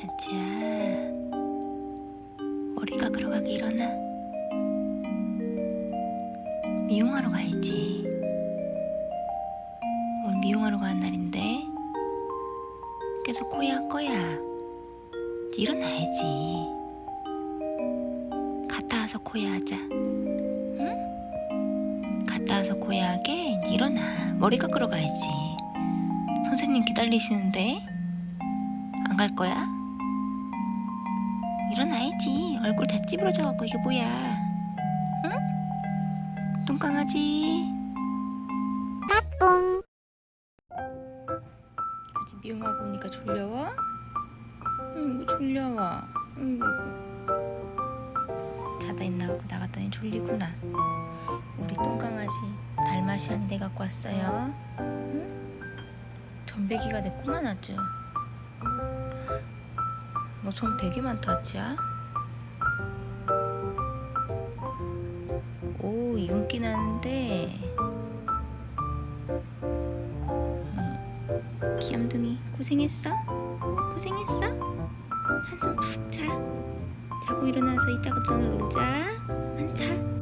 자, 머리 깎으러 가기 일어나. 미용하러 가야지. 오늘 미용하러 가는 날인데 계속 코야 할 거야. 일어나야지. 갔다 와서 코야 하자. 응? 갔다 와서 코야 하게 일어나. 머리 깎으러 가야지. 선생님 기다리시는데 안 갈 거야? 일어나야지. 얼굴 다 찌부러져갖고 이게 뭐야? 응? 똥강아지. 따뚱 아직 미용하고 오니까 졸려워? 응, 졸려워. 응, 자다 있나 하고 나갔더니 졸리구나. 우리 똥강아지 달마시안이 내 갖고 왔어요. 응? 전배기가 됐구만 아주. 너좀 되게 많다 아치야. 오 윤기 나는데. 귀염둥이 고생했어? 고생했어? 한숨 푹 자. 자고 일어나서 이따가 또 놀자. 안 자.